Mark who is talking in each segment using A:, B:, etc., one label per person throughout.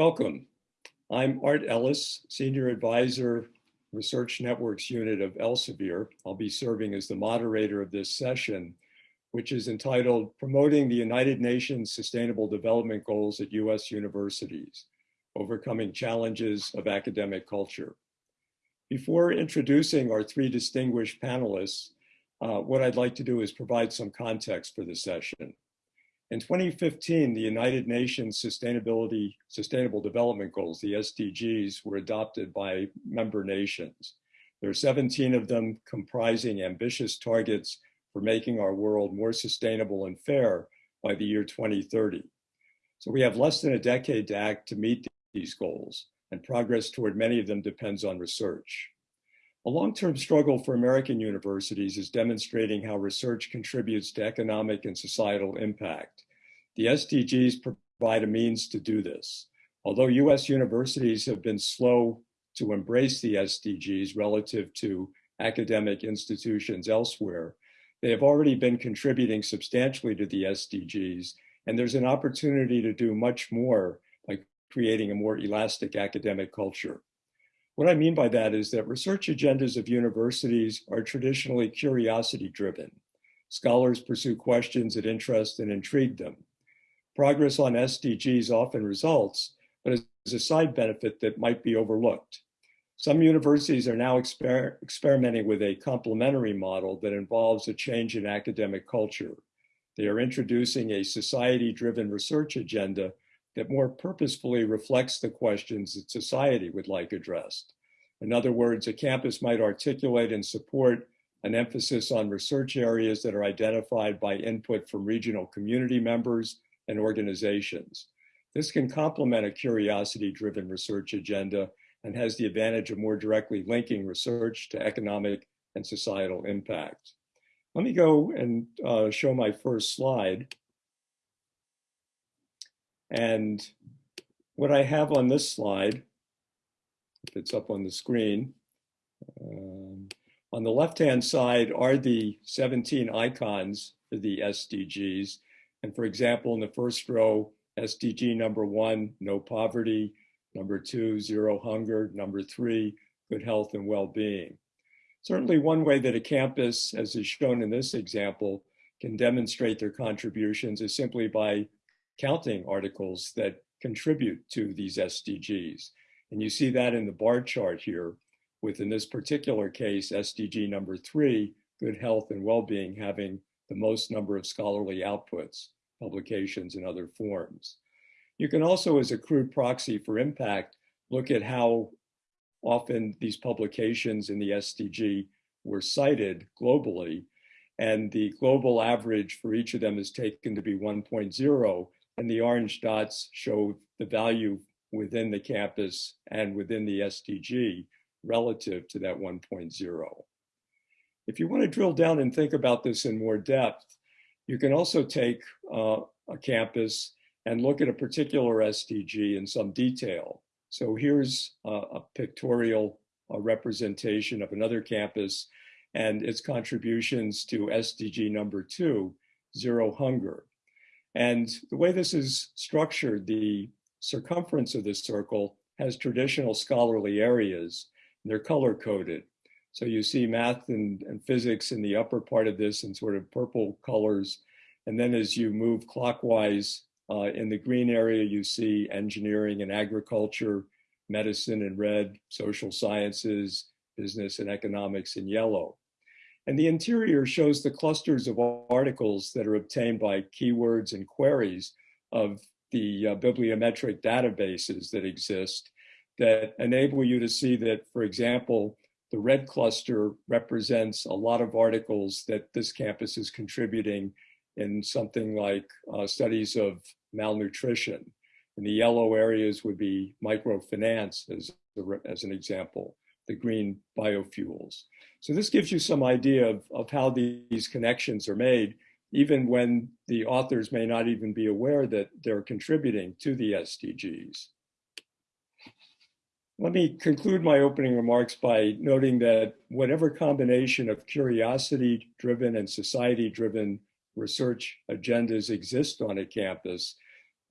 A: Welcome. I'm Art Ellis, Senior Advisor, Research Networks Unit of Elsevier. I'll be serving as the moderator of this session, which is entitled Promoting the United Nations Sustainable Development Goals at U.S. Universities, Overcoming Challenges of Academic Culture. Before introducing our three distinguished panelists, uh, what I'd like to do is provide some context for the session. In 2015, the United Nations Sustainability Sustainable Development Goals, the SDGs, were adopted by member nations. There are 17 of them comprising ambitious targets for making our world more sustainable and fair by the year 2030. So we have less than a decade to act to meet these goals, and progress toward many of them depends on research. A long-term struggle for American universities is demonstrating how research contributes to economic and societal impact. The SDGs provide a means to do this. Although US universities have been slow to embrace the SDGs relative to academic institutions elsewhere, they have already been contributing substantially to the SDGs, and there's an opportunity to do much more by creating a more elastic academic culture. What I mean by that is that research agendas of universities are traditionally curiosity driven. Scholars pursue questions that interest and intrigue them. Progress on SDGs often results, but as a side benefit that might be overlooked. Some universities are now exper experimenting with a complementary model that involves a change in academic culture. They are introducing a society-driven research agenda that more purposefully reflects the questions that society would like addressed. In other words, a campus might articulate and support an emphasis on research areas that are identified by input from regional community members and organizations. This can complement a curiosity-driven research agenda and has the advantage of more directly linking research to economic and societal impact. Let me go and uh, show my first slide. And what I have on this slide, if it's up on the screen, um, on the left-hand side are the 17 icons for the SDGs. And for example, in the first row, SDG number one, no poverty, number two, zero hunger, number three, good health and well-being. Certainly one way that a campus, as is shown in this example, can demonstrate their contributions is simply by counting articles that contribute to these SDGs. And you see that in the bar chart here, with in this particular case, SDG number three, good health and well-being having the most number of scholarly outputs, publications, and other forms. You can also, as a crude proxy for impact, look at how often these publications in the SDG were cited globally, and the global average for each of them is taken to be 1.0, and the orange dots show the value within the campus and within the SDG relative to that 1.0. If you want to drill down and think about this in more depth, you can also take uh, a campus and look at a particular SDG in some detail. So here's a pictorial representation of another campus and its contributions to SDG number two, zero hunger. And the way this is structured, the circumference of this circle has traditional scholarly areas. They're color coded. So you see math and, and physics in the upper part of this in sort of purple colors. And then as you move clockwise uh, in the green area, you see engineering and agriculture, medicine in red, social sciences, business and economics in yellow. And the interior shows the clusters of articles that are obtained by keywords and queries of the uh, bibliometric databases that exist that enable you to see that, for example, the red cluster represents a lot of articles that this campus is contributing in something like uh, studies of malnutrition. And the yellow areas would be microfinance as, as an example, the green biofuels. So this gives you some idea of, of how these connections are made, even when the authors may not even be aware that they're contributing to the SDGs. Let me conclude my opening remarks by noting that whatever combination of curiosity-driven and society-driven research agendas exist on a campus,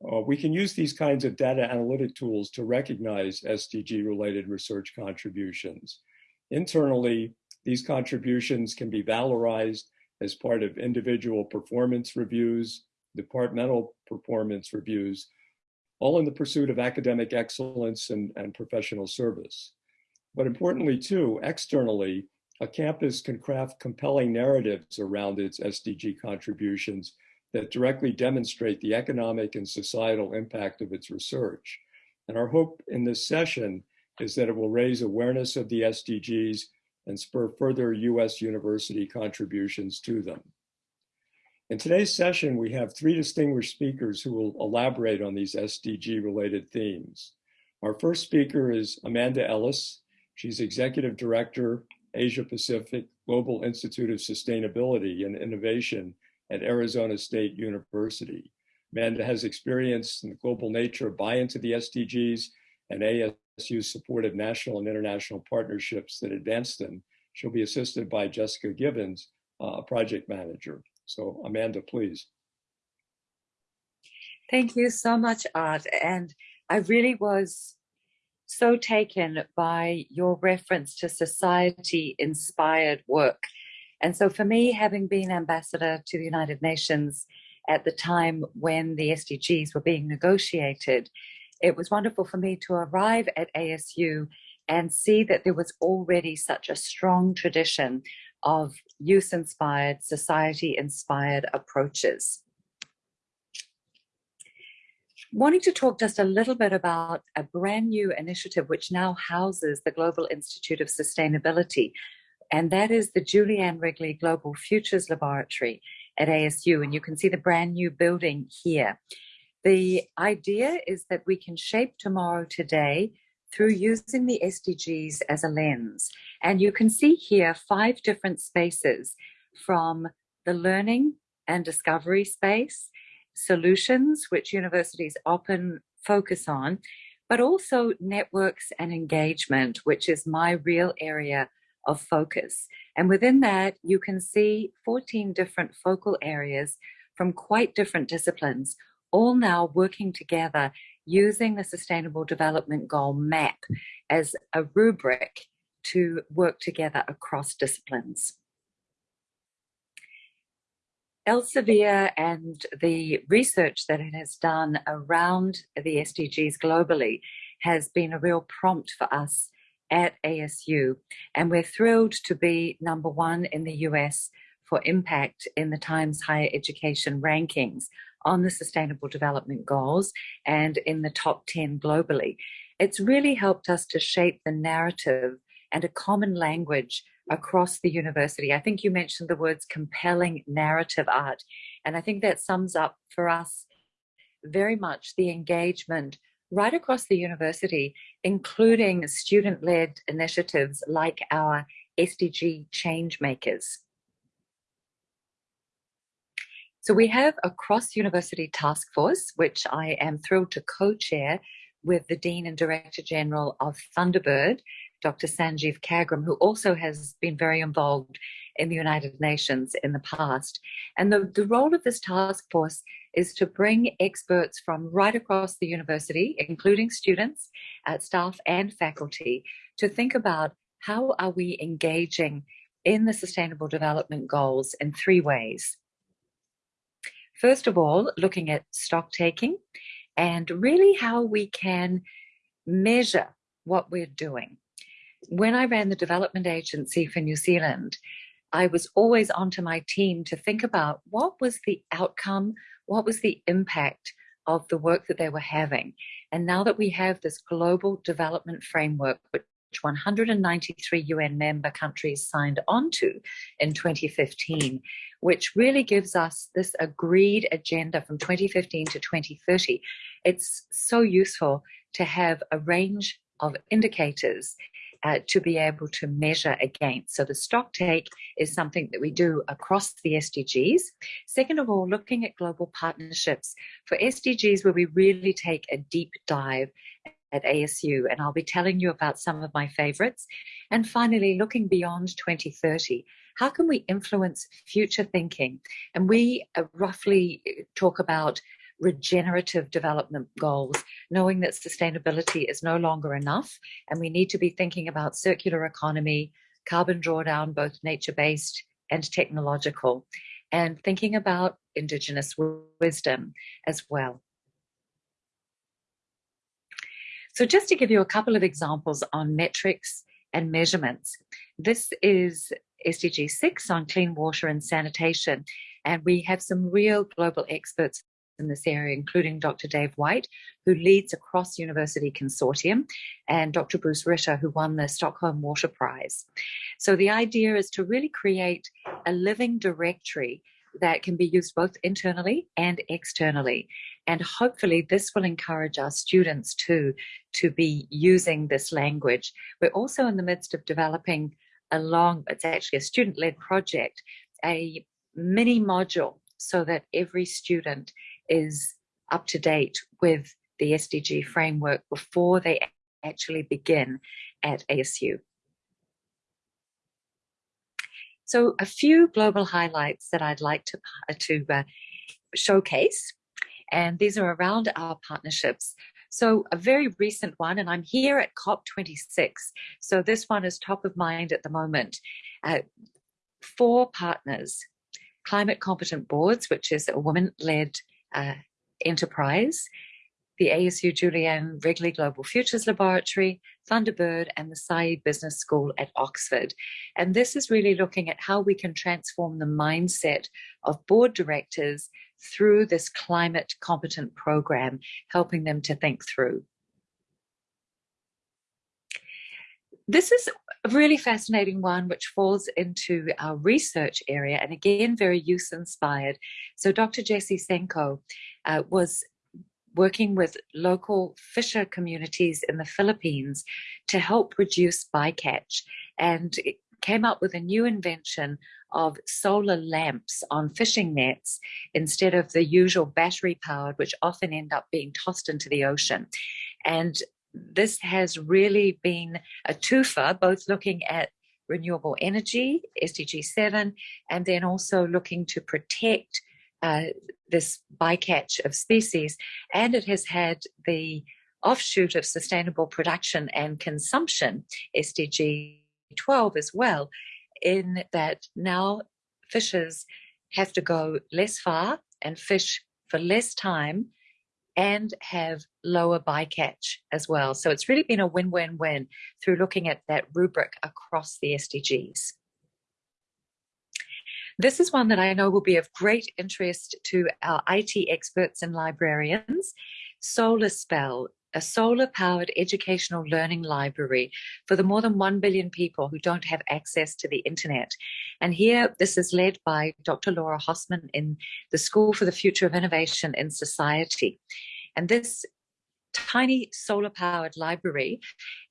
A: uh, we can use these kinds of data analytic tools to recognize SDG related research contributions. Internally, these contributions can be valorized as part of individual performance reviews, departmental performance reviews, all in the pursuit of academic excellence and, and professional service. But importantly too, externally, a campus can craft compelling narratives around its SDG contributions that directly demonstrate the economic and societal impact of its research. And our hope in this session is that it will raise awareness of the SDGs and spur further US university contributions to them. In today's session, we have three distinguished speakers who will elaborate on these SDG related themes. Our first speaker is Amanda Ellis. She's Executive Director, Asia Pacific Global Institute of Sustainability and Innovation at Arizona State University. Amanda has experience in the global nature of buy into the SDGs and ASU's supported national and international partnerships that advance them. She'll be assisted by Jessica Gibbons, uh, a project manager. So Amanda, please.
B: Thank you so much, Art. And I really was so taken by your reference to society inspired work and so for me, having been ambassador to the United Nations at the time when the SDGs were being negotiated, it was wonderful for me to arrive at ASU and see that there was already such a strong tradition of youth-inspired, society-inspired approaches. Wanting to talk just a little bit about a brand new initiative which now houses the Global Institute of Sustainability, and that is the Julie Ann Wrigley Global Futures Laboratory at ASU. And you can see the brand new building here. The idea is that we can shape tomorrow today through using the SDGs as a lens. And you can see here five different spaces from the learning and discovery space, solutions, which universities often focus on, but also networks and engagement, which is my real area of focus. And within that, you can see 14 different focal areas from quite different disciplines, all now working together using the Sustainable Development Goal map as a rubric to work together across disciplines. Elsevier and the research that it has done around the SDGs globally has been a real prompt for us at ASU. And we're thrilled to be number one in the US for impact in the Times Higher Education rankings on the Sustainable Development Goals and in the top 10 globally. It's really helped us to shape the narrative and a common language across the university. I think you mentioned the words compelling narrative art, and I think that sums up for us very much the engagement right across the university, including student-led initiatives like our SDG Change Makers. So we have a cross-university task force, which I am thrilled to co-chair with the Dean and Director General of Thunderbird, Dr. Sanjeev Khagram, who also has been very involved in the United Nations in the past. And the, the role of this task force is to bring experts from right across the university, including students, uh, staff and faculty, to think about how are we engaging in the Sustainable Development Goals in three ways. First of all, looking at stock taking and really how we can measure what we're doing. When I ran the development agency for New Zealand, I was always onto my team to think about what was the outcome, what was the impact of the work that they were having. And now that we have this global development framework, which 193 UN member countries signed onto in 2015, which really gives us this agreed agenda from 2015 to 2030. It's so useful to have a range of indicators uh, to be able to measure against. So the stock take is something that we do across the SDGs. Second of all, looking at global partnerships for SDGs where we really take a deep dive at ASU, and I'll be telling you about some of my favorites. And finally, looking beyond 2030, how can we influence future thinking? And we uh, roughly talk about regenerative development goals, knowing that sustainability is no longer enough and we need to be thinking about circular economy, carbon drawdown, both nature-based and technological, and thinking about Indigenous wisdom as well. So just to give you a couple of examples on metrics and measurements, this is SDG 6 on clean water and sanitation. And we have some real global experts in this area, including Dr. Dave White, who leads a cross-university consortium, and Dr. Bruce Rittmann, who won the Stockholm Water Prize. So the idea is to really create a living directory that can be used both internally and externally. And hopefully this will encourage our students too to be using this language. We're also in the midst of developing along, it's actually a student-led project, a mini module so that every student is up to date with the SDG framework before they actually begin at ASU. So a few global highlights that I'd like to, uh, to uh, showcase, and these are around our partnerships. So a very recent one, and I'm here at COP26, so this one is top of mind at the moment. Uh, four partners, Climate Competent Boards, which is a woman-led uh, enterprise, the ASU Julie Ann Wrigley Global Futures Laboratory, Thunderbird, and the Said Business School at Oxford. And this is really looking at how we can transform the mindset of board directors through this climate competent program, helping them to think through. This is a really fascinating one, which falls into our research area, and again, very youth inspired. So Dr. Jesse Senko uh, was working with local fisher communities in the Philippines to help reduce bycatch and came up with a new invention of solar lamps on fishing nets instead of the usual battery powered, which often end up being tossed into the ocean. And this has really been a twofer, both looking at renewable energy, SDG 7, and then also looking to protect uh, this bycatch of species, and it has had the offshoot of sustainable production and consumption, SDG 12 as well, in that now fishers have to go less far and fish for less time and have lower bycatch as well. So it's really been a win-win-win through looking at that rubric across the SDGs. This is one that I know will be of great interest to our IT experts and librarians. Solar Spell, a solar-powered educational learning library for the more than 1 billion people who don't have access to the internet. And here, this is led by Dr. Laura Hosman in the School for the Future of Innovation in Society. And this tiny solar-powered library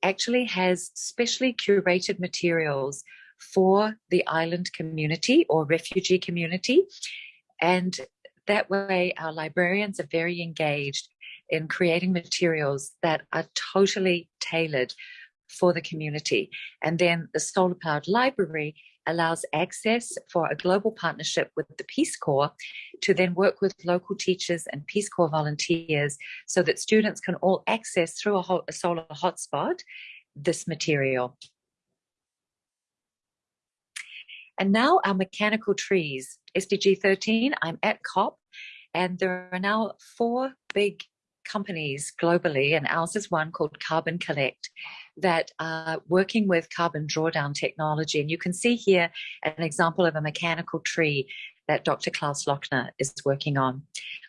B: actually has specially curated materials for the island community or refugee community. And that way our librarians are very engaged in creating materials that are totally tailored for the community. And then the Solar Powered Library allows access for a global partnership with the Peace Corps to then work with local teachers and Peace Corps volunteers so that students can all access through a, a solar hotspot this material. And now our mechanical trees, SDG 13, I'm at COP, and there are now four big companies globally, and ours is one called Carbon Collect, that are working with carbon drawdown technology. And you can see here an example of a mechanical tree that Dr. Klaus Lackner is working on.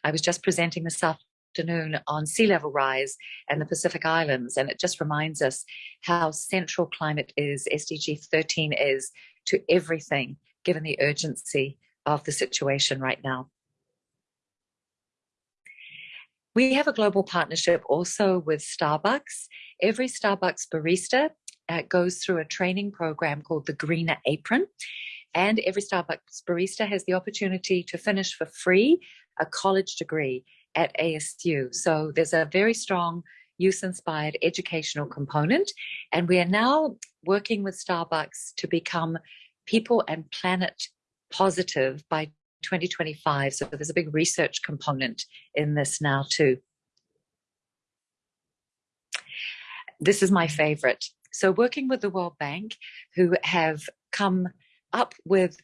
B: I was just presenting this afternoon on sea level rise and the Pacific Islands, and it just reminds us how central climate is, SDG 13 is, to everything, given the urgency of the situation right now. We have a global partnership also with Starbucks. Every Starbucks barista uh, goes through a training program called the Greener Apron. And every Starbucks barista has the opportunity to finish for free a college degree at ASU. So there's a very strong youth-inspired educational component. And we are now working with Starbucks to become people and planet positive by 2025. So there's a big research component in this now too. This is my favorite. So working with the World Bank, who have come up with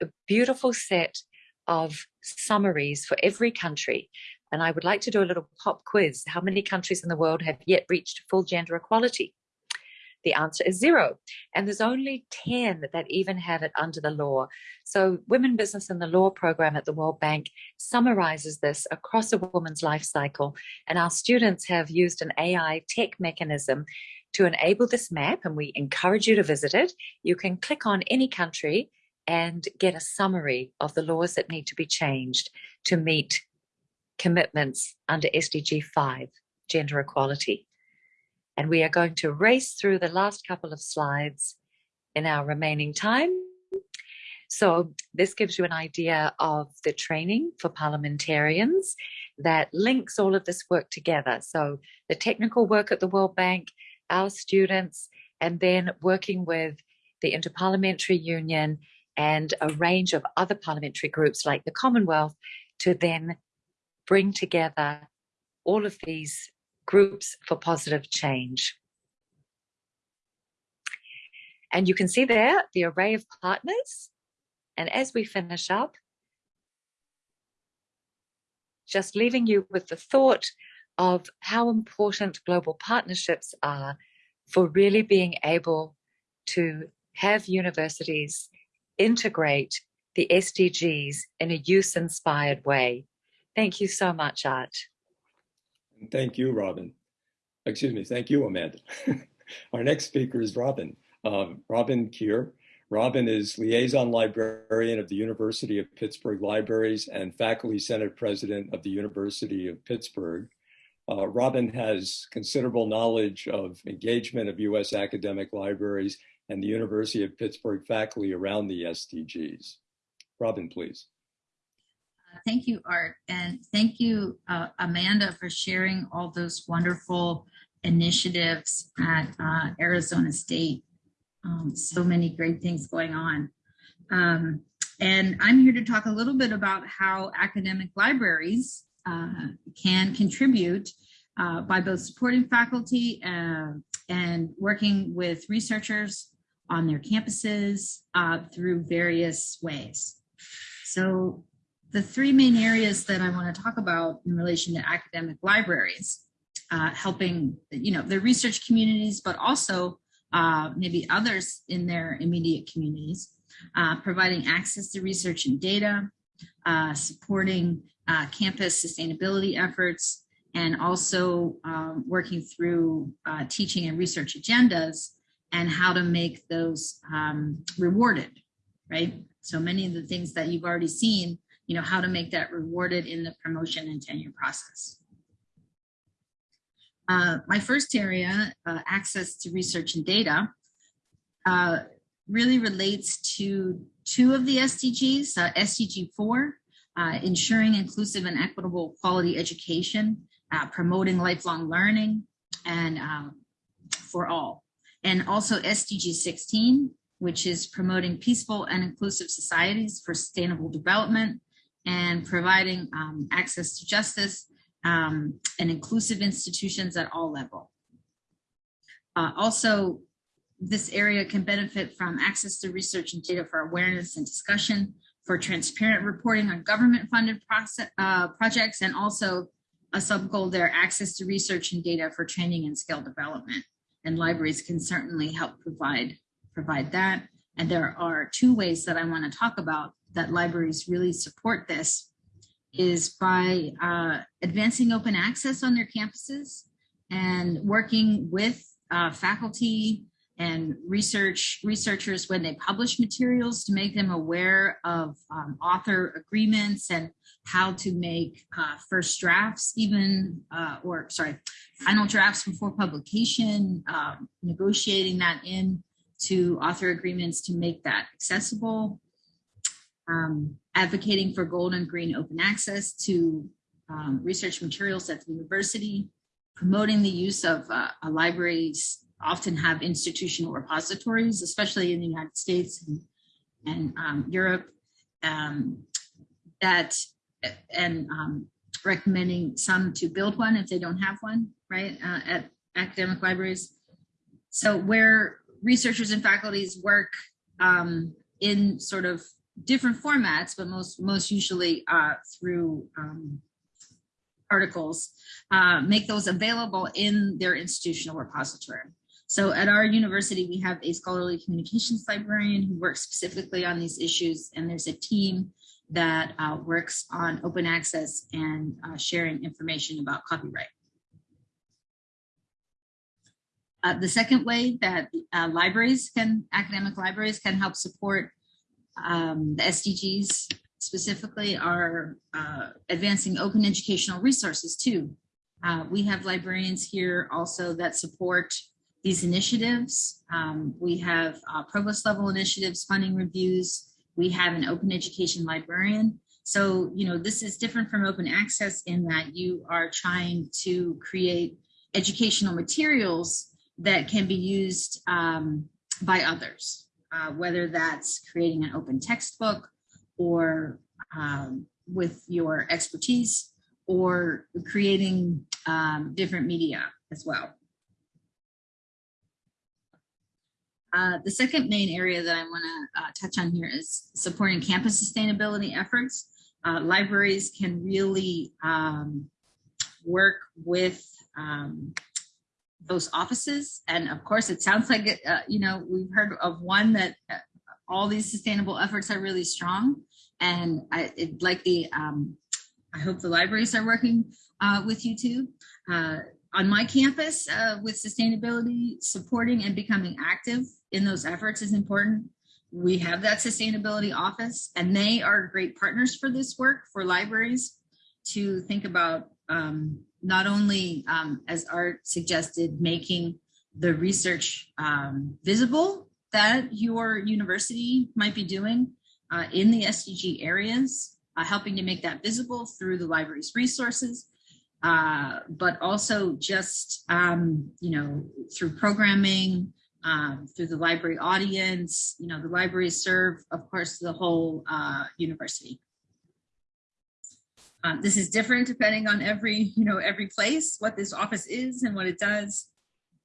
B: a beautiful set of summaries for every country. And I would like to do a little pop quiz. How many countries in the world have yet reached full gender equality? The answer is zero. And there's only 10 that even have it under the law. So Women Business and the Law program at the World Bank summarizes this across a woman's life cycle. And our students have used an AI tech mechanism to enable this map, and we encourage you to visit it. You can click on any country and get a summary of the laws that need to be changed to meet commitments under SDG 5, gender equality. And we are going to race through the last couple of slides in our remaining time. So this gives you an idea of the training for parliamentarians that links all of this work together. So the technical work at the World Bank, our students, and then working with the Interparliamentary Union and a range of other parliamentary groups like the Commonwealth to then bring together all of these groups for positive change. And you can see there the array of partners. And as we finish up, just leaving you with the thought of how important global partnerships are for really being able to have universities integrate the SDGs in a use-inspired way. Thank you so much, Art.
A: Thank you, Robin. Excuse me, thank you, Amanda. Our next speaker is Robin. Um, Robin Kear. Robin is Liaison Librarian of the University of Pittsburgh Libraries and Faculty Senate President of the University of Pittsburgh. Uh, Robin has considerable knowledge of engagement of US academic libraries and the University of Pittsburgh faculty around the SDGs. Robin, please.
C: Thank you, Art, and thank you, uh, Amanda, for sharing all those wonderful initiatives at uh, Arizona State. Um, so many great things going on. Um, and I'm here to talk a little bit about how academic libraries uh, can contribute uh, by both supporting faculty uh, and working with researchers on their campuses uh, through various ways. So the three main areas that I want to talk about in relation to academic libraries, uh, helping, you know, the research communities, but also uh, maybe others in their immediate communities, uh, providing access to research and data, uh, supporting uh, campus sustainability efforts, and also um, working through teaching and research agendas and how to make those um, rewarded, right? So many of the things that you've already seen, you know, how to make that rewarded in the promotion and tenure process. Uh, my first area, uh, access to research and data, uh, really relates to two of the SDGs, uh, SDG 4, uh, ensuring inclusive and equitable quality education, uh, promoting lifelong learning, and um, for all and also SDG 16, which is promoting peaceful and inclusive societies for sustainable development and providing um, access to justice um, and inclusive institutions at all level. Uh, also, this area can benefit from access to research and data for awareness and discussion, for transparent reporting on government funded process, uh, projects, and also a sub goal there, access to research and data for training and skill development and libraries can certainly help provide provide that. And there are two ways that I want to talk about that libraries really support this is by uh, advancing open access on their campuses and working with uh, faculty and research researchers when they publish materials to make them aware of um, author agreements and how to make uh, first drafts even uh, or sorry final drafts before publication um, negotiating that in to author agreements to make that accessible um, advocating for gold and green open access to um, research materials at the university promoting the use of uh, libraries often have institutional repositories, especially in the United States and, and um, Europe, um, that and um, recommending some to build one if they don't have one, right, uh, at academic libraries. So where researchers and faculties work um, in sort of different formats, but most most usually uh, through um, articles, uh, make those available in their institutional repository. So at our university, we have a scholarly communications librarian who works specifically on these issues, and there's a team that uh, works on open access and uh, sharing information about copyright. Uh, the second way that uh, libraries can, academic libraries can help support um, the SDGs specifically are uh, advancing open educational resources too. Uh, we have librarians here also that support these initiatives. Um, we have uh, provost level initiatives, funding reviews. We have an open education librarian. So, you know, this is different from open access in that you are trying to create educational materials that can be used um, by others, uh, whether that's creating an open textbook or um, with your expertise or creating um, different media as well. Uh, the second main area that I want to uh, touch on here is supporting campus sustainability efforts. Uh, libraries can really um, work with um, those offices. And of course, it sounds like, it, uh, you know, we've heard of one that uh, all these sustainable efforts are really strong. And I it, like the, um, I hope the libraries are working uh, with you too. Uh, on my campus uh, with sustainability, supporting and becoming active in those efforts is important. We have that sustainability office and they are great partners for this work for libraries to think about um, not only, um, as Art suggested, making the research um, visible that your university might be doing uh, in the SDG areas, uh, helping to make that visible through the library's resources, uh, but also just, um, you know, through programming, um, through the library audience, you know, the libraries serve, of course, the whole uh, university. Um, this is different depending on every, you know, every place, what this office is and what it does.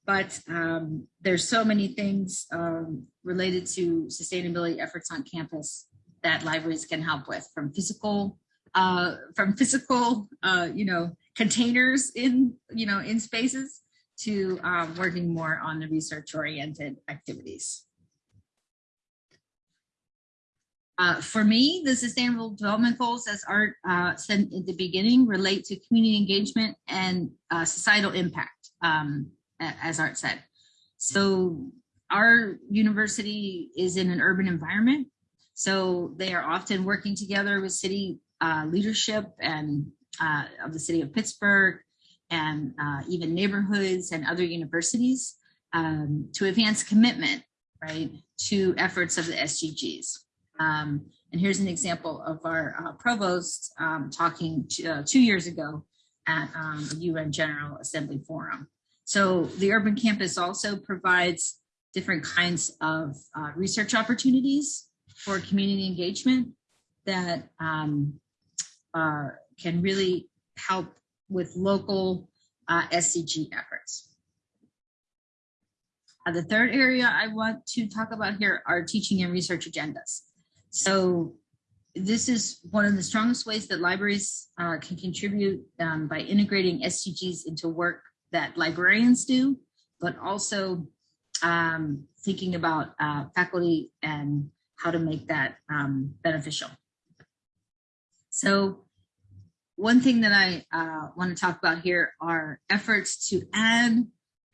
C: But um, there's so many things um, related to sustainability efforts on campus that libraries can help with from physical, uh, from physical, uh, you know, containers in, you know, in spaces to um, working more on the research oriented activities. Uh, for me, the Sustainable Development Goals, as Art uh, said at the beginning, relate to community engagement and uh, societal impact, um, as Art said. So our university is in an urban environment, so they are often working together with city uh, leadership and uh, of the city of Pittsburgh and uh, even neighborhoods and other universities um, to advance commitment, right, to efforts of the SDGs. Um, and here's an example of our uh, provost um, talking to, uh, two years ago at um, the UN General Assembly Forum. So the urban campus also provides different kinds of uh, research opportunities for community engagement that um, can really help with local uh, SDG efforts. Uh, the third area I want to talk about here are teaching and research agendas. So this is one of the strongest ways that libraries uh, can contribute um, by integrating SDGs into work that librarians do, but also um, thinking about uh, faculty and how to make that um, beneficial. So one thing that I uh, want to talk about here are efforts to add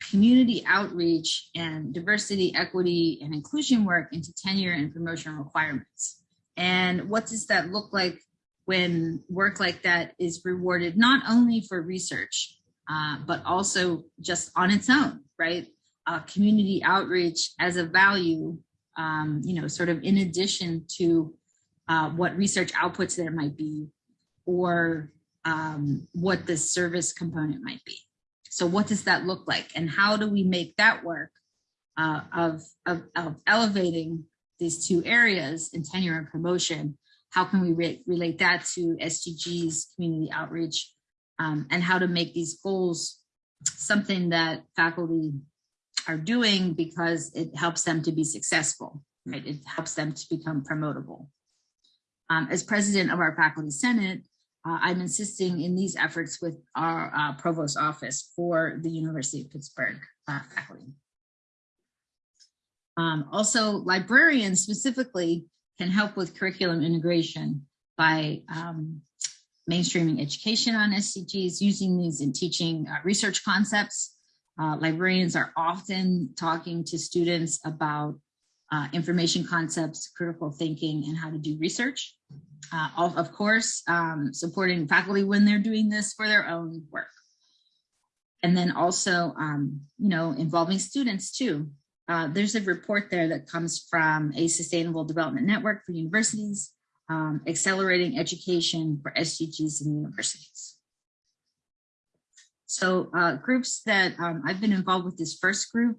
C: community outreach and diversity, equity, and inclusion work into tenure and promotion requirements. And what does that look like when work like that is rewarded not only for research, uh, but also just on its own, right? Uh, community outreach as a value, um, you know, sort of in addition to uh, what research outputs there might be, or um, what the service component might be. So what does that look like? And how do we make that work uh, of, of, of elevating these two areas in tenure and promotion how can we re relate that to SDGs, community outreach, um, and how to make these goals something that faculty are doing because it helps them to be successful, right? It helps them to become promotable. Um, as president of our faculty senate, uh, I'm insisting in these efforts with our uh, provost office for the University of Pittsburgh uh, faculty. Um, also, librarians specifically can help with curriculum integration by um, mainstreaming education on SDGs, using these in teaching uh, research concepts. Uh, librarians are often talking to students about uh, information concepts, critical thinking, and how to do research. Uh, of, of, course, um, supporting faculty when they're doing this for their own work. And then also, um, you know, involving students too. Uh, there's a report there that comes from a sustainable development network for universities, um, accelerating education for SDGs in universities. So uh, groups that um, I've been involved with this first group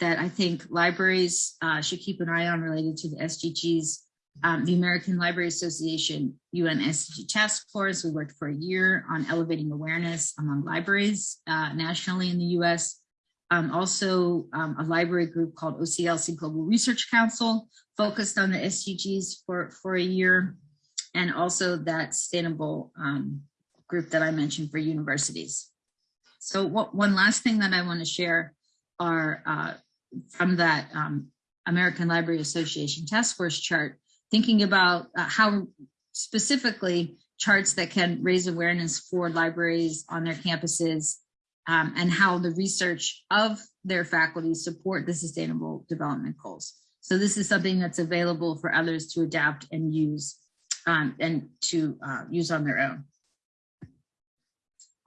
C: that I think libraries uh, should keep an eye on related to the SDGs. Um, the American Library Association UN SDG Task Force, we worked for a year on elevating awareness among libraries uh, nationally in the US. Um, also um, a library group called OCLC Global Research Council focused on the SDGs for, for a year. And also that sustainable um, group that I mentioned for universities. So what, one last thing that I wanna share are uh, from that um, American Library Association task force chart, thinking about uh, how specifically charts that can raise awareness for libraries on their campuses um, and how the research of their faculty support the sustainable development goals. So this is something that's available for others to adapt and use um, and to uh, use on their own.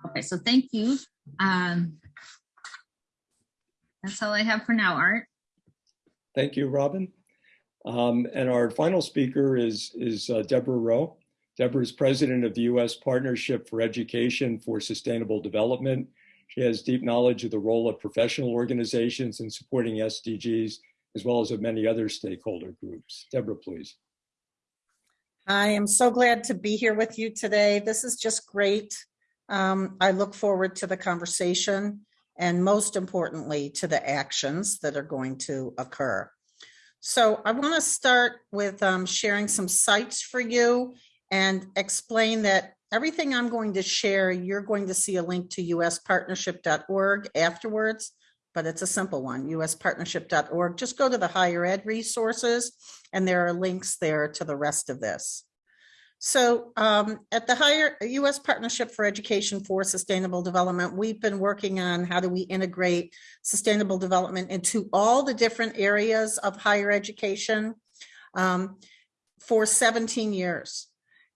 C: Okay, so thank you. Um, that's all I have for now, Art.
A: Thank you, Robin. Um, and our final speaker is, is uh, Deborah Rowe. Deborah is president of the U.S. Partnership for Education for Sustainable Development she has deep knowledge of the role of professional organizations in supporting SDGs, as well as of many other stakeholder groups. Deborah, please.
D: I am so glad to be here with you today. This is just great. Um, I look forward to the conversation and most importantly, to the actions that are going to occur. So I want to start with um, sharing some sites for you and explain that everything I'm going to share, you're going to see a link to uspartnership.org afterwards, but it's a simple one, uspartnership.org. Just go to the higher ed resources and there are links there to the rest of this. So um, at the higher U.S. Partnership for Education for Sustainable Development, we've been working on how do we integrate sustainable development into all the different areas of higher education um, for 17 years.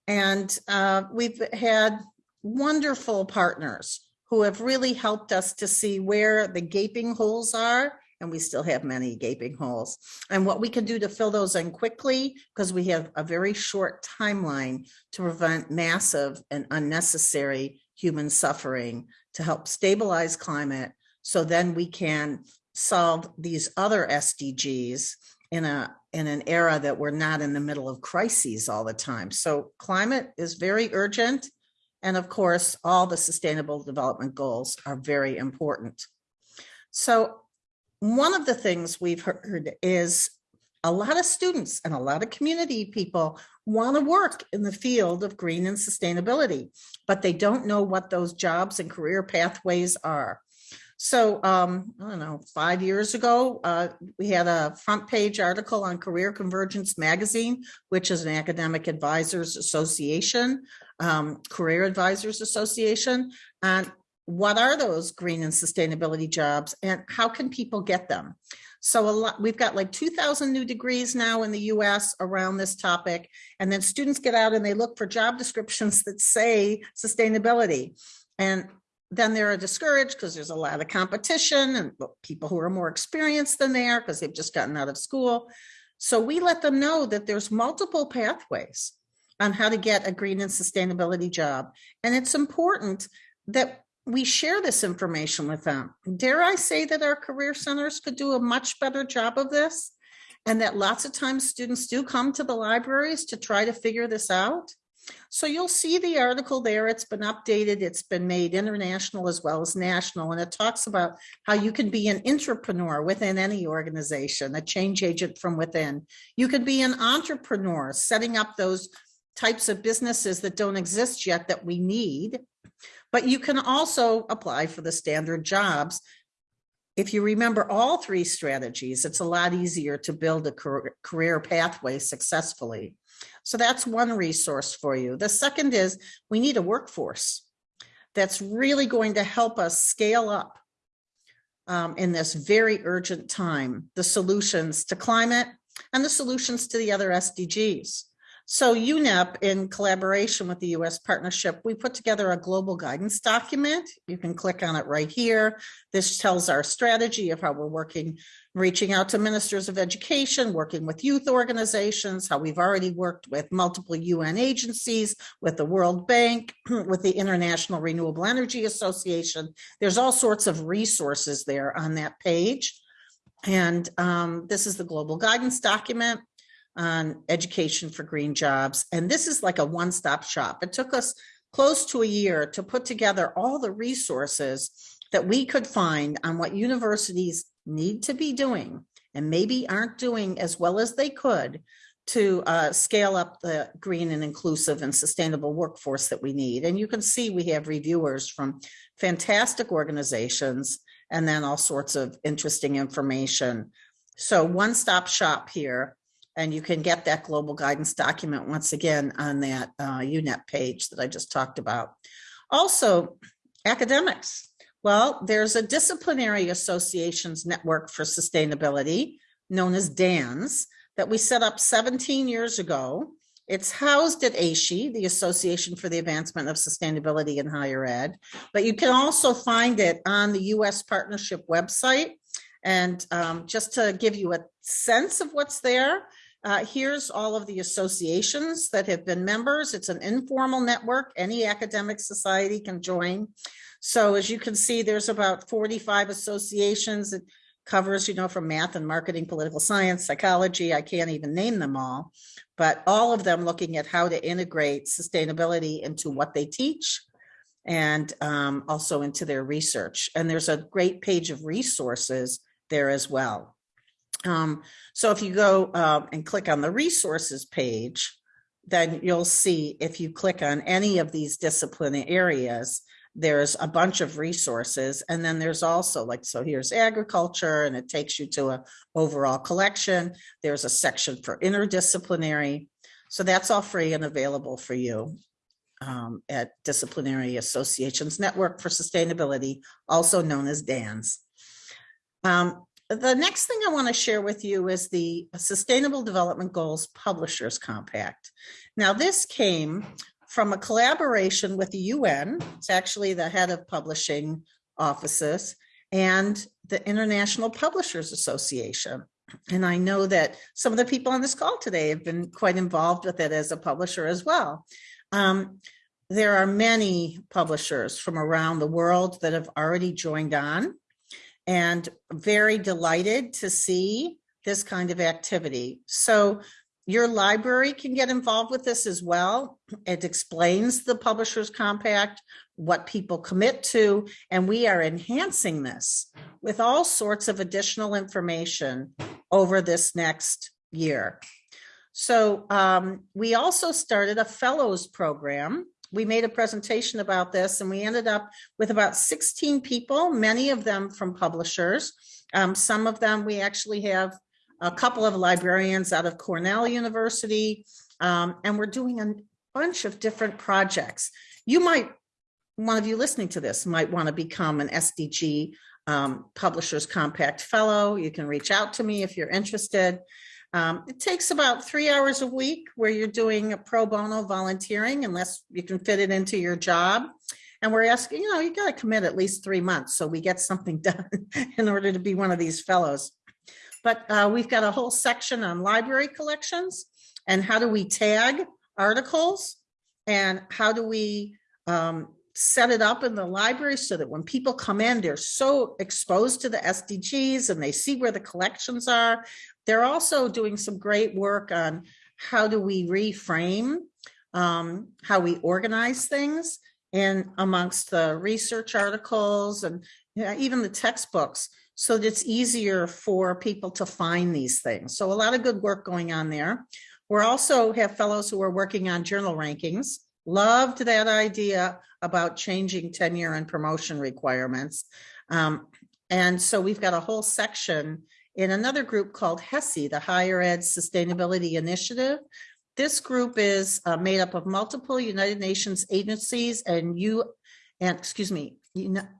D: And uh, we've had wonderful partners who have really helped us to see where the gaping holes are and we still have many gaping holes and what we can do to fill those in quickly because we have a very short timeline to prevent massive and unnecessary human suffering to help stabilize climate so then we can solve these other SDGs in a in an era that we're not in the middle of crises all the time. So climate is very urgent. And of course, all the sustainable development goals are very important. So one of the things we've heard is a lot of students and a lot of community people want to work in the field of green and sustainability, but they don't know what those jobs and career pathways are. So um, I don't know, five years ago, uh, we had a front page article on Career Convergence Magazine, which is an academic advisors association, um, career advisors association. And what are those green and sustainability jobs and how can people get them? So a lot, we've got like 2000 new degrees now in the US around this topic. And then students get out and they look for job descriptions that say sustainability. And then they're discouraged because there's a lot of competition and people who are more experienced than they are because they've just gotten out of school. So we let them know that there's multiple pathways on how to get a green and sustainability job. And it's important that we share this information with them. Dare I say that our career centers could do a much better job of this? and that lots of times students do come to the libraries to try to figure this out. So you'll see the article there. It's been updated. It's been made international as well as national. And it talks about how you can be an entrepreneur within any organization, a change agent from within. You can be an entrepreneur setting up those types of businesses that don't exist yet that we need. But you can also apply for the standard jobs. If you remember all three strategies, it's a lot easier to build a career- pathway successfully. So that's one resource for you. The second is we need a workforce that's really going to help us scale up um, in this very urgent time, the solutions to climate and the solutions to the other SDGs. So UNEP, in collaboration with the US partnership, we put together a global guidance document. You can click on it right here. This tells our strategy of how we're working, reaching out to ministers of education, working with youth organizations, how we've already worked with multiple UN agencies, with the World Bank, with the International Renewable Energy Association. There's all sorts of resources there on that page. And um, this is the global guidance document on education for green jobs. And this is like a one-stop shop. It took us close to a year to put together all the resources that we could find on what universities need to be doing and maybe aren't doing as well as they could to uh, scale up the green and inclusive and sustainable workforce that we need. And you can see we have reviewers from fantastic organizations and then all sorts of interesting information. So one-stop shop here and you can get that global guidance document once again on that uh, UNEP page that I just talked about. Also, academics. Well, there's a disciplinary associations network for sustainability known as DANS that we set up 17 years ago. It's housed at AASHE, the Association for the Advancement of Sustainability in Higher Ed, but you can also find it on the US Partnership website. And um, just to give you a sense of what's there, uh, here's all of the associations that have been members. It's an informal network. Any academic society can join. So as you can see, there's about 45 associations. It covers, you know, from math and marketing, political science, psychology. I can't even name them all, but all of them looking at how to integrate sustainability into what they teach and um, also into their research. And there's a great page of resources there as well. Um, so if you go um, and click on the resources page, then you'll see if you click on any of these disciplinary areas, there's a bunch of resources. And then there's also like, so here's agriculture and it takes you to a overall collection. There's a section for interdisciplinary. So that's all free and available for you um, at Disciplinary Associations Network for Sustainability, also known as DANS. Um, the next thing I want to share with you is the Sustainable Development Goals Publishers Compact. Now, this came from a collaboration with the UN. It's actually the head of publishing offices and the International Publishers Association. And I know that some of the people on this call today have been quite involved with it as a publisher as well. Um, there are many publishers from around the world that have already joined on and very delighted to see this kind of activity. So your library can get involved with this as well. It explains the Publishers Compact, what people commit to, and we are enhancing this with all sorts of additional information over this next year. So um, we also started a fellows program we made a presentation about this and we ended up with about 16 people, many of them from publishers. Um, some of them, we actually have a couple of librarians out of Cornell University, um, and we're doing a bunch of different projects. You might, one of you listening to this might want to become an SDG um, Publishers Compact Fellow. You can reach out to me if you're interested. Um, it takes about three hours a week where you're doing a pro bono volunteering unless you can fit it into your job. And we're asking, you know, you got to commit at least three months so we get something done in order to be one of these fellows. But uh, we've got a whole section on library collections and how do we tag articles and how do we um, set it up in the library so that when people come in, they're so exposed to the SDGs and they see where the collections are. They're also doing some great work on how do we reframe um, how we organize things and amongst the research articles and yeah, even the textbooks so that it's easier for people to find these things. So a lot of good work going on there. We're also have fellows who are working on journal rankings. Loved that idea about changing tenure and promotion requirements. Um, and so we've got a whole section in another group called HESI, the Higher Ed Sustainability Initiative. This group is uh, made up of multiple United Nations agencies and you, and excuse me,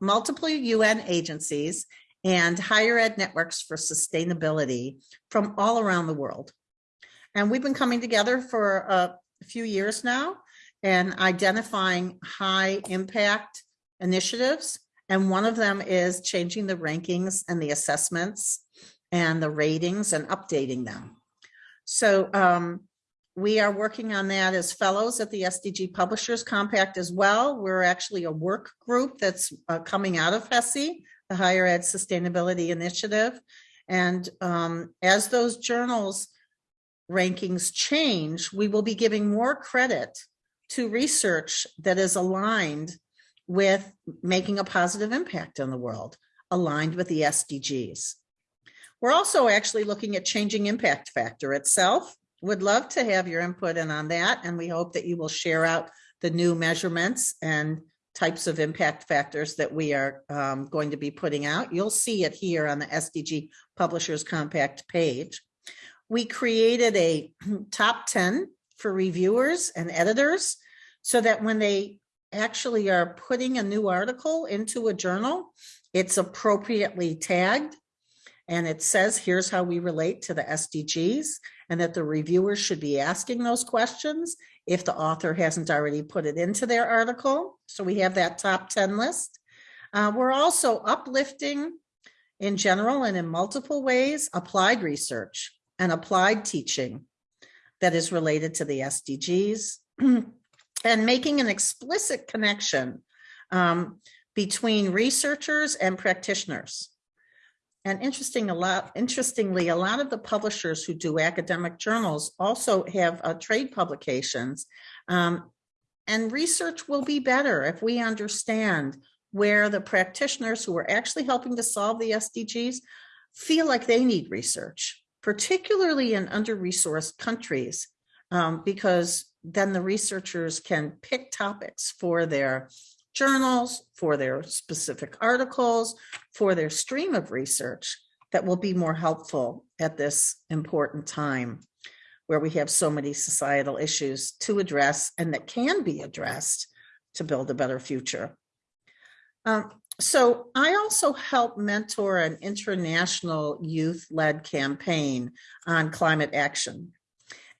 D: multiple UN agencies and higher ed networks for sustainability from all around the world. And we've been coming together for a few years now and identifying high impact initiatives. And one of them is changing the rankings and the assessments and the ratings and updating them. So um, we are working on that as fellows at the SDG Publishers Compact as well. We're actually a work group that's uh, coming out of HESI, the Higher Ed Sustainability Initiative. And um, as those journals rankings change, we will be giving more credit to research that is aligned with making a positive impact on the world, aligned with the SDGs. We're also actually looking at changing impact factor itself. Would love to have your input in on that, and we hope that you will share out the new measurements and types of impact factors that we are um, going to be putting out. You'll see it here on the SDG Publishers Compact page. We created a top 10 for reviewers and editors so that when they actually are putting a new article into a journal, it's appropriately tagged and it says, here's how we relate to the SDGs and that the reviewers should be asking those questions if the author hasn't already put it into their article. So we have that top 10 list. Uh, we're also uplifting in general and in multiple ways applied research and applied teaching that is related to the SDGs and making an explicit connection um, between researchers and practitioners. And interesting, a lot, interestingly, a lot of the publishers who do academic journals also have uh, trade publications. Um, and research will be better if we understand where the practitioners who are actually helping to solve the SDGs feel like they need research, particularly in under-resourced countries, um, because then the researchers can pick topics for their journals, for their specific articles, for their stream of research that will be more helpful at this important time where we have so many societal issues to address and that can be addressed to build a better future. Um, so I also help mentor an international youth-led campaign on climate action.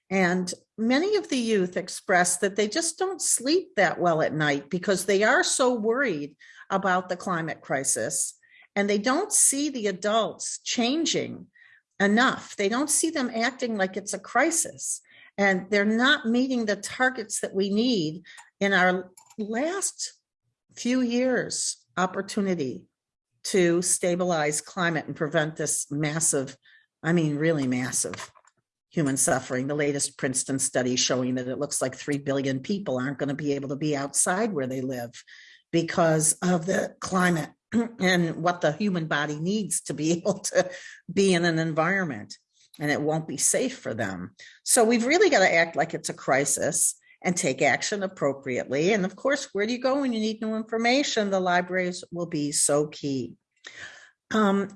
D: And many of the youth express that they just don't sleep that well at night because they are so worried about the climate crisis and they don't see the adults changing enough. They don't see them acting like it's a crisis and they're not meeting the targets that we need in our last few years opportunity to stabilize climate and prevent this massive, I mean, really massive human suffering. The latest Princeton study showing that it looks like 3 billion people aren't going to be able to be outside where they live because of the climate and what the human body needs to be able to be in an environment and it won't be safe for them. So we've really got to act like it's a crisis and take action appropriately. And of course, where do you go when you need new information? The libraries will be so key. Um,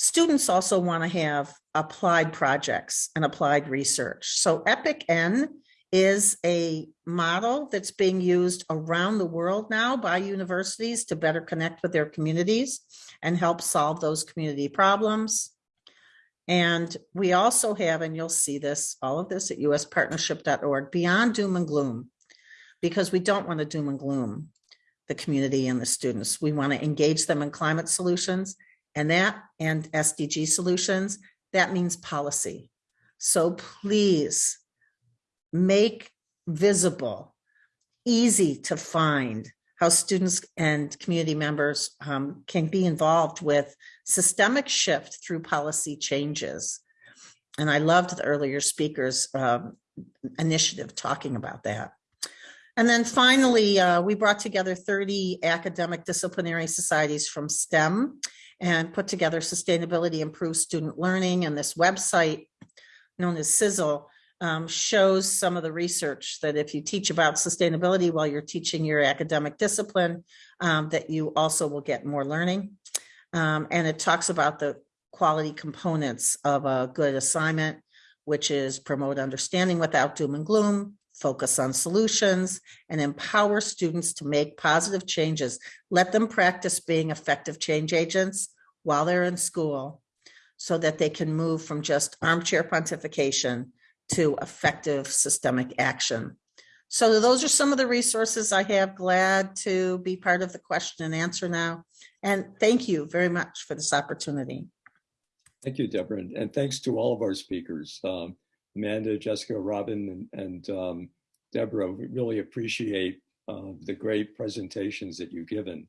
D: Students also want to have applied projects and applied research. So EPIC N is a model that's being used around the world now by universities to better connect with their communities and help solve those community problems. And we also have, and you'll see this, all of this at uspartnership.org, beyond doom and gloom, because we don't want to doom and gloom the community and the students. We want to engage them in climate solutions and that and SDG solutions, that means policy. So please make visible, easy to find how students and community members um, can be involved with systemic shift through policy changes. And I loved the earlier speakers um, initiative talking about that. And then finally, uh, we brought together 30 academic disciplinary societies from STEM and put together Sustainability Improves Student Learning. And this website known as SISL um, shows some of the research that if you teach about sustainability while you're teaching your academic discipline, um, that you also will get more learning. Um, and it talks about the quality components of a good assignment, which is promote understanding without doom and gloom, focus on solutions, and empower students to make positive changes. Let them practice being effective change agents while they're in school so that they can move from just armchair pontification to effective systemic action. So those are some of the resources I have. Glad to be part of the question and answer now. And thank you very much for this opportunity.
A: Thank you, Deborah, and, thanks to all of our speakers, um, Amanda, Jessica, Robin, and, and um, Deborah. We really appreciate uh, the great presentations that you've given.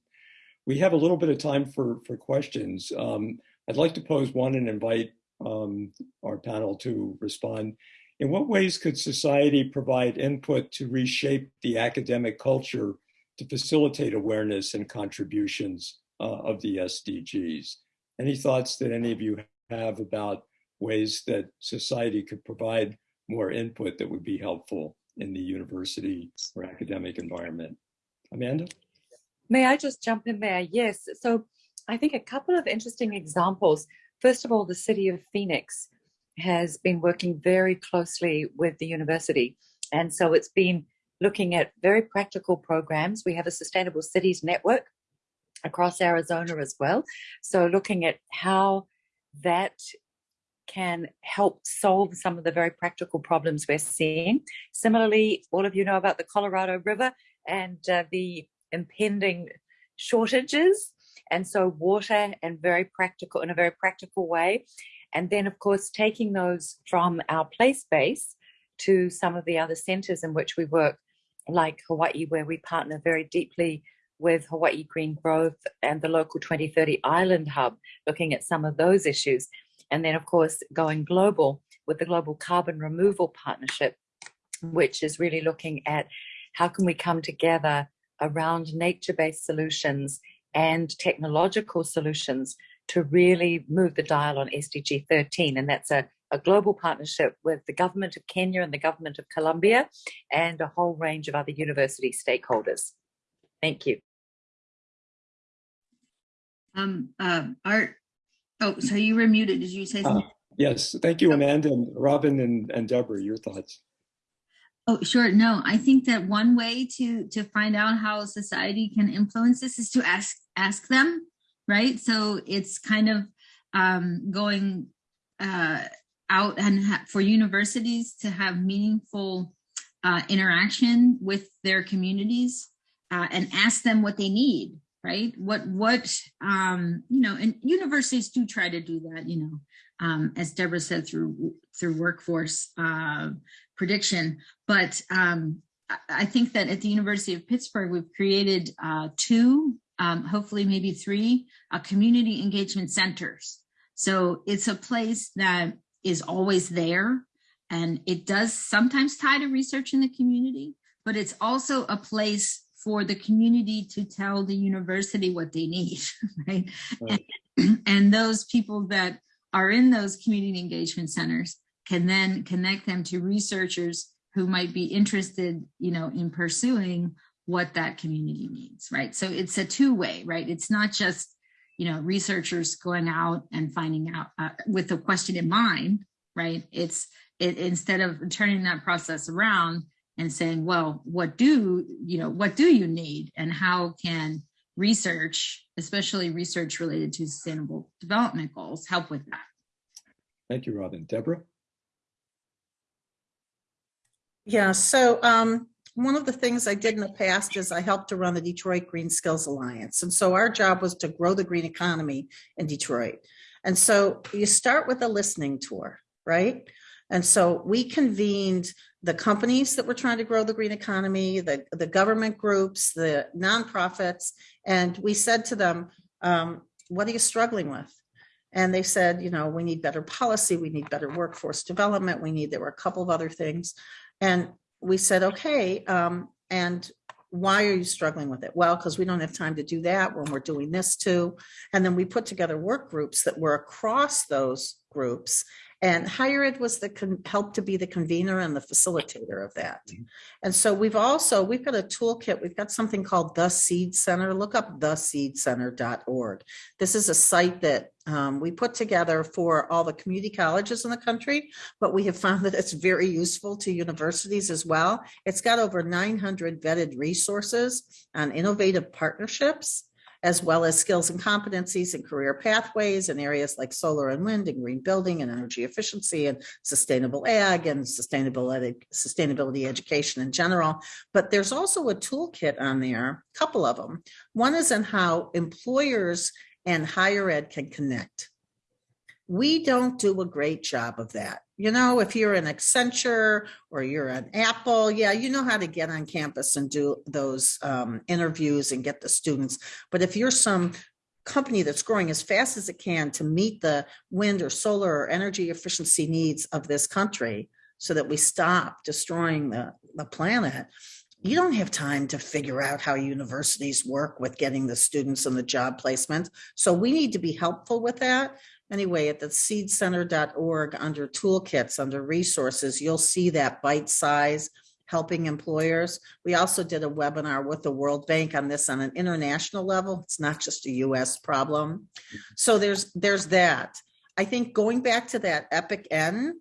A: We have a little bit of time for, for questions. Um, I'd like to pose one and invite um, our panel to respond. In what ways could society provide input to reshape the academic culture to facilitate awareness and contributions uh, of the SDGs? Any thoughts that any of you have about ways that society could provide more input that would be helpful in the university or academic environment? Amanda?
B: May I just jump in there? Yes. So I think a couple of interesting examples. First of all, the city of Phoenix has been working very closely with the university. And so it's been looking at very practical programs. We have a Sustainable Cities Network across Arizona as well. So looking at how that can help solve some of the very practical problems we're seeing. Similarly, all of you know about the Colorado River and uh, the impending shortages. And so water and very practical in a very practical way. And then of course, taking those from our place base to some of the other centers in which we work, like Hawaii, where we partner very deeply with Hawaii Green Growth and the local 2030 Island Hub, looking at some of those issues. And then of course, going global with the Global Carbon Removal Partnership, which is really looking at how can we come together around nature-based solutions and technological solutions to really move the dial on SDG 13. And that's a, a global partnership with the government of Kenya and the government of Colombia and a whole range of other university stakeholders. Thank you.
C: Um, uh, Art, oh, so you were muted. Did you say
A: Uh,
C: something?
A: yes, thank you, Amanda and Robin and, and Deborah, your thoughts.
C: Oh, sure. No, I think that one way to to find out how society can influence this is to ask ask them, right? So it's kind of um, going uh, out and for universities to have meaningful uh, interaction with their communities uh, and ask them what they need, right? What what um, you know, and universities do try to do that, you know, um, as Deborah said through through workforce uh, prediction. But um, I think that at the University of Pittsburgh, we've created uh, two, um, hopefully maybe three, uh, community engagement centers. So it's a place that is always there and it does sometimes tie to research in the community, but it's also a place for the community to tell the university what they need, right?
A: Right.
C: And, and those people that are in those community engagement centers can then connect them to researchers who might be interested, you know, in pursuing what that community needs, right? So it's a two-way, right? It's not just, you know, researchers going out and finding out uh, with a question in mind, right? It's it instead of turning that process around and saying, well, what do you know, what do you need, and how can research, especially research related to sustainable development goals, help with that?
A: Thank you, Robin. Deborah?
D: Yeah, so um, one of the things I did in the past is I helped to run the Detroit Green Skills Alliance. And so our job was to grow the green economy in Detroit. And so you start with a listening tour, right? And so we convened the companies that were trying to grow the green economy, the, the government groups, the nonprofits, and we said to them, um, what are you struggling with? And they said, you know, we need better policy, we need better workforce development, we need, there were a couple of other things. And we said, okay, um, and why are you struggling with it? Well, because we don't have time to do that when we're doing this too. And then we put together work groups that were across those groups. And higher ed was the helped to be the convener and the facilitator of that.
A: Mhm.
D: And so we've also we've got a toolkit. We've got something called the Seed Center. Look up the seed theseedcenter.org. This is a site that um, we put together for all the community colleges in the country, but we have found that it's very useful to universities as well. It's got over 900 vetted resources on innovative partnerships as well as skills and competencies and career pathways in areas like solar and wind and green building and energy efficiency and sustainable ag and sustainable ed- sustainability education in general. But there's also a toolkit on there, a couple of them. One is on how employers and higher ed can connect. We don't do a great job of that. You know, if you're an Accenture or you're an Apple, yeah, you know how to get on campus and do those um, interviews and get the students. But if you're some company that's growing as fast as it can to meet the wind or solar or energy efficiency needs of this country so that we stop destroying the, the planet, you don't have time to figure out how universities work with getting the students and the job placement. So we need to be helpful with that. Anyway, at the seedcenter.org, under toolkits, under resources, you'll see that bite size helping employers. We also did a webinar with the World Bank on this on an international level. It's not just a US problem. So there's there's that. I think going back to that Epic N,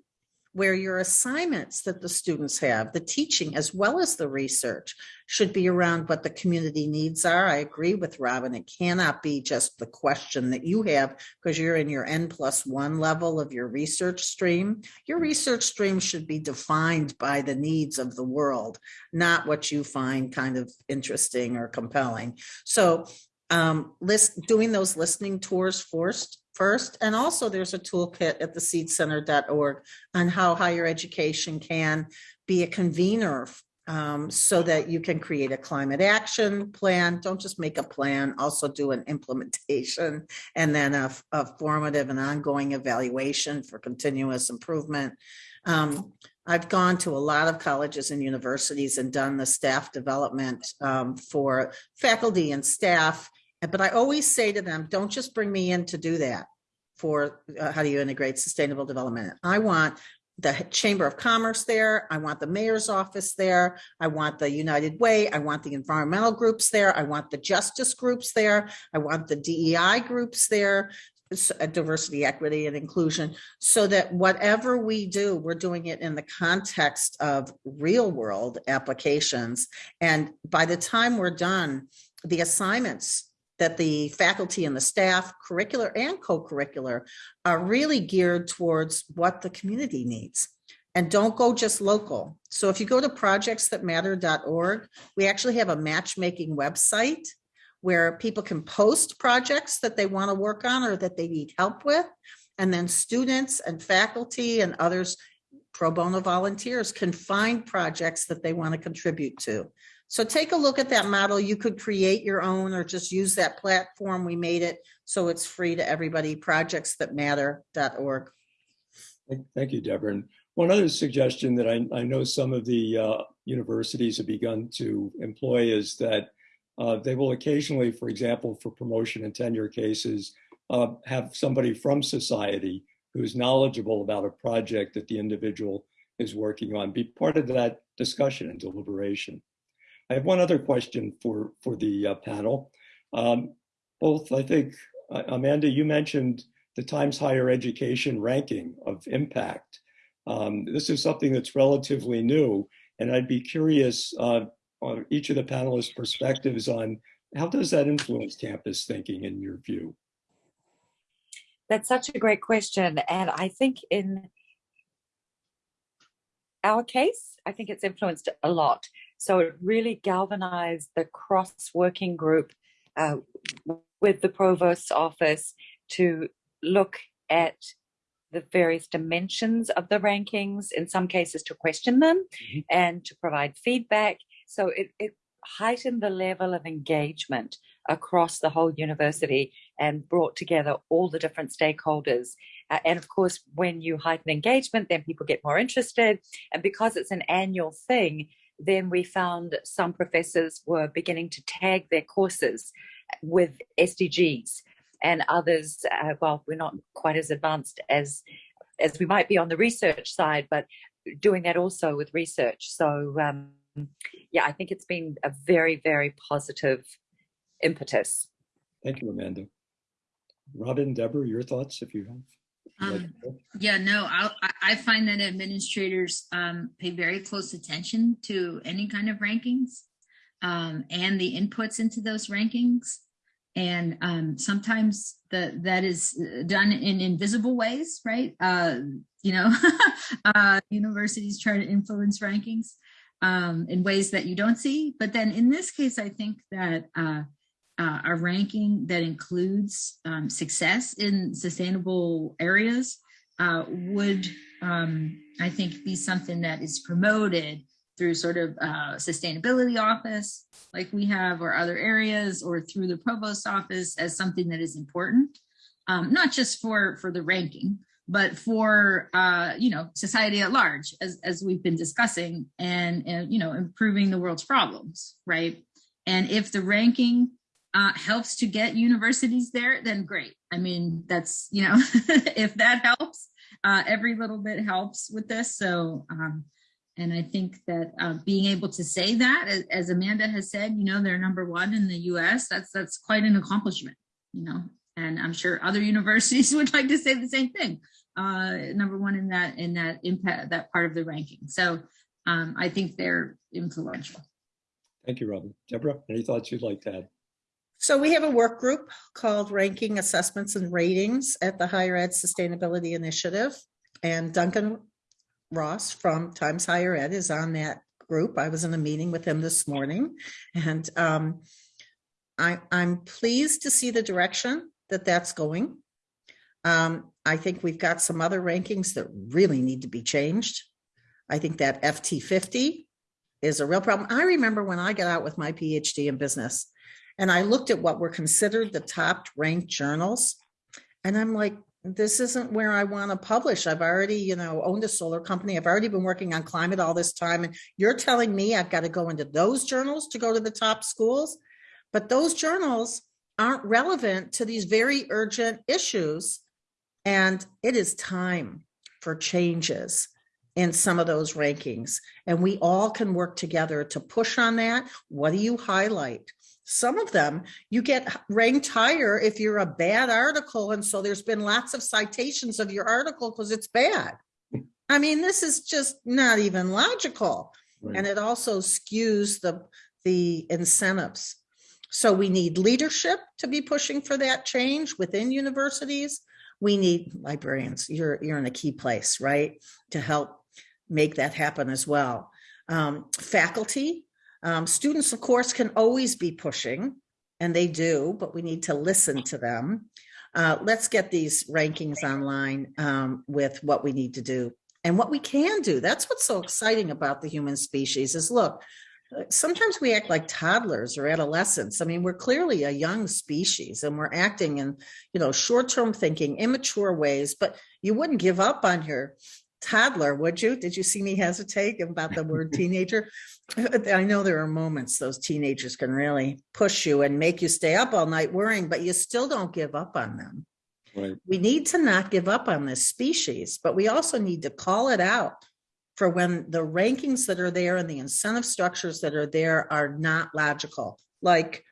D: where your assignments that the students have, the teaching as well as the research should be around what the community needs are. I agree with Robin. It cannot be just the question that you have because you're in your N plus one level of your research stream. Your research stream should be defined by the needs of the world, not what you find kind of interesting or compelling. So um, list doing those listening tours first first. And also there's a toolkit at the seedcenter.org on how higher education can be a convener um, so that you can create a climate action plan. Don't just make a plan, also do an implementation and then a, a formative and ongoing evaluation for continuous improvement. Um, I've gone to a lot of colleges and universities and done the staff development um, for faculty and staff but I always say to them, don't just bring me in to do that for uh, how do you integrate sustainable development. I want the Chamber of Commerce there. I want the mayor's office there. I want the United Way. I want the environmental groups there. I want the justice groups there. I want the DEI groups there, uh, diversity, equity, and inclusion, so that whatever we do, we're doing it in the context of real world applications. And by the time we're done, the assignments that the faculty and the staff, curricular and co-curricular, are really geared towards what the community needs. And don't go just local. So if you go to projectsthatmatter.org, we actually have a matchmaking website where people can post projects that they want to work on or that they need help with. And then students and faculty and others, pro bono volunteers, can find projects that they want to contribute to. So take a look at that model. You could create your own or just use that platform. We made it so it's free to everybody, projectsthatmatter.org.
A: Thank- Thank you, Deborah. And one other suggestion that I, I know some of the uh, universities have begun to employ is that uh, they will occasionally, for example, for promotion and tenure cases, uh, have somebody from society who's knowledgeable about a project that the individual is working on be part of that discussion and deliberation. I have one other question for, for the uh, panel. Um, both, I think, uh, Amanda, you mentioned the Times Higher Education ranking of impact. Um, this is something that's relatively new, and I'd be curious uh, on each of the panelists' perspectives on how does that influence campus thinking in your view?
B: That's such a great question. And I think in our case, I think it's influenced a lot. So it really galvanized the cross working group uh, with the provost's office to look at the various dimensions of the rankings, in some cases to question them
A: Mhm.
B: and to provide feedback. So it, it heightened the level of engagement across the whole university and brought together all the different stakeholders. Uh, and of course, when you heighten engagement, then people get more interested. And because it's an annual thing, then we found some professors were beginning to tag their courses with SDGs and others, uh, well, we're not quite as advanced as as we might be on the research side, but doing that also with research. So um, yeah, I think it's been a very, very positive impetus.
A: Thank you, Amanda. Robin, Deborah, your thoughts if you have.
C: Um,
A: like to go?
C: Yeah, no, I, I- I find that administrators um, pay very close attention to any kind of rankings um, and the inputs into those rankings. And um, sometimes the, that is uh, done in invisible ways, right? Uh, you know, uh, universities try to influence rankings um, in ways that you don't see. But then in this case, I think that uh, uh, a ranking that includes um, success in sustainable areas uh, would, um, I think, be something that is promoted through sort of uh, sustainability office like we have or other areas or through the provost office as something that is important, um, not just for, for the ranking, but for, uh, you know, society at large, as, as we've been discussing and, and, you know, improving the world's problems, right? And if the ranking uh, helps to get universities there, then great. I mean, that's, you know, if that helps, uh, every little bit helps with this. So, um, and I think that uh, being able to say that, as, Amanda has said, you know, they're number one in the U.S. That's that's quite an accomplishment, you know. And I'm sure other universities would like to say the same thing. Uh, number one in that in that impact that part of the ranking. So um, I think they're influential.
A: Thank you, Robin. Deborah, any thoughts you'd like to add?
D: So we have a work group called Ranking Assessments and Ratings at the Higher Ed Sustainability Initiative. And Duncan Ross from Times Higher Ed is on that group. I was in a meeting with him this morning and um, I, I'm pleased to see the direction that that's going. Um, I think we've got some other rankings that really need to be changed. I think that FT 50 is a real problem. I remember when I got out with my PhD in business and I looked at what were considered the top ranked journals. And I'm like, this isn't where I want to publish. I've already, you know, owned a solar company. I've already been working on climate all this time. And you're telling me I've got to go into those journals to go to the top schools? But those journals aren't relevant to these very urgent issues. And it is time for changes in some of those rankings. And we all can work together to push on that. What do you highlight? Some of them you get ranked higher if you're a bad article. And so there's been lots of citations of your article because it's bad. I mean, this is just not even logical.
A: Right.
D: And it also skews the, the incentives. So we need leadership to be pushing for that change within universities. We need librarians. You're, you're in a key place, right? To help make that happen as well. Um, faculty, um, students, of course, can always be pushing, and they do, but we need to listen to them. Uh, let's get these rankings online um, with what we need to do and what we can do. That's what's so exciting about the human species is look, sometimes we act like toddlers or adolescents. I mean, we're clearly a young species and we're acting in, you know, short-term thinking, immature ways, but you wouldn't give up on your toddler, would you? Did you see me hesitate about the word teenager? I know there are moments those teenagers can really push you and make you stay up all night worrying, but you still don't give up on them.
A: Right.
D: We need to not give up on this species, but we also need to call it out for when the rankings that are there and the incentive structures that are there are not logical. Like,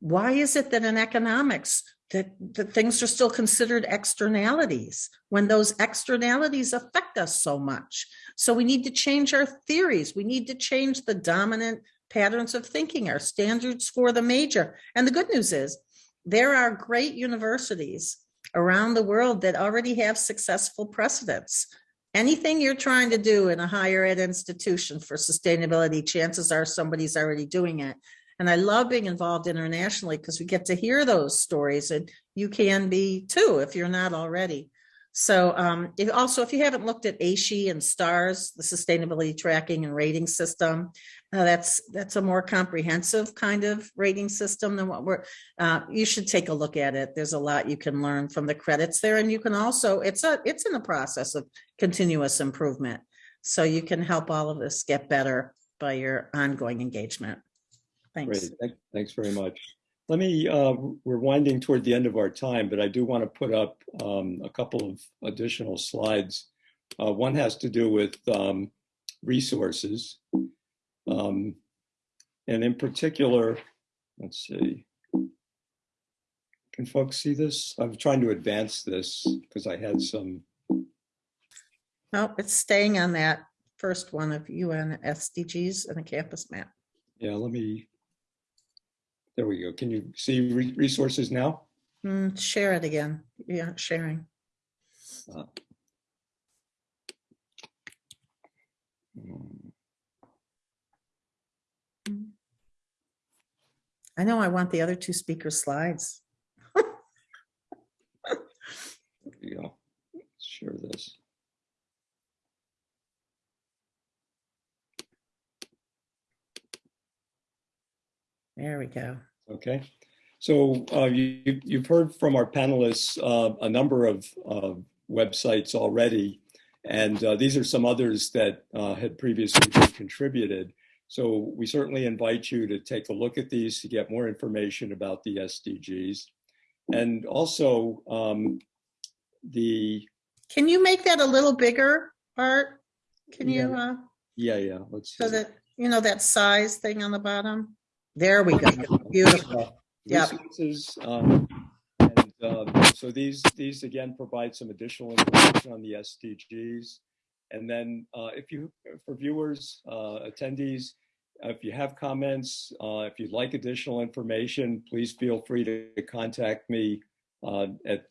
D: why is it that in economics that, that things are still considered externalities when those externalities affect us so much? So we need to change our theories. We need to change the dominant patterns of thinking, our standards for the major. And the good news is there are great universities around the world that already have successful precedents. Anything you're trying to do in a higher ed institution for sustainability, chances are somebody's already doing it. And I love being involved internationally because we get to hear those stories and you can be too if you're not already. So um, if, also, if you haven't looked at AASHE and STARS, the Sustainability Tracking and Rating System, uh, that's that's a more comprehensive kind of rating system than what we're. Uh, you should take a look at it. There's a lot you can learn from the credits there, and you can also it's a it's in the process of continuous improvement. So you can help all of us get better by your ongoing engagement. Thanks.
A: Great, Thank- thanks very much. Let me, uh, we're winding toward the end of our time, but I do want to put up um, a couple of additional slides. Uh, One has to do with um, resources. Um, And in particular, let's see. Can folks see this? I'm trying to advance this because I had some,
D: No, it's staying on that first one of UN SDGs and the campus map.
A: yeah, let me, there we go. Can you see re- resources now?
D: Hmm, share it again. Yeah, sharing.
A: Hmm.
D: I know I want the other two speakers' slides.
A: There you go. Share this.
D: There we go.
A: Okay. So uh, you, you've heard from our panelists uh, a number of uh, websites already, and uh, these are some others that uh, had previously been contributed. So we certainly invite you to take a look at these to get more information about the SDGs. And also um, the,
D: Can you make that a little bigger, Art? Can you, uh,
A: yeah, yeah, let's see.
D: so that, you know, that size thing on the bottom? There we go. Beautiful.
A: Resources. um, And um, so these, these again provide some additional information on the SDGs. And then uh, if you, for viewers, uh, attendees, if you have comments, uh, if you'd like additional information, please feel free to contact me uh, at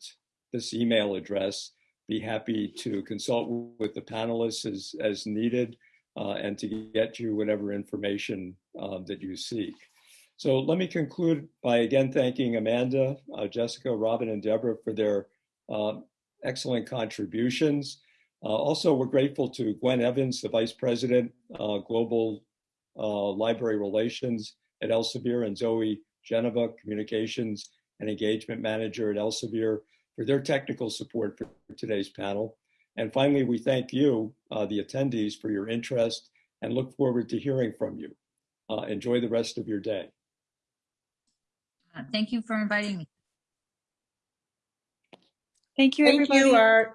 A: this email address. Be happy to consult with the panelists as, as needed uh, and to get you whatever information uh, that you seek. So let me conclude by again thanking Amanda, uh, Jessica, Robin, and Deborah for their uh, excellent contributions. Uh, also, we're grateful to Gwen Evans, the Vice President, uh, Global uh, Library Relations at Elsevier, and Zoe Geneva, Communications and Engagement Manager at Elsevier, for their technical support for today's panel. And finally, we thank you, uh, the attendees, for your interest and look forward to hearing from you. Uh, enjoy the rest of your day.
C: Uh, Thank you for inviting me.
B: Thank you,
D: Thank
B: everybody.
D: you, Art.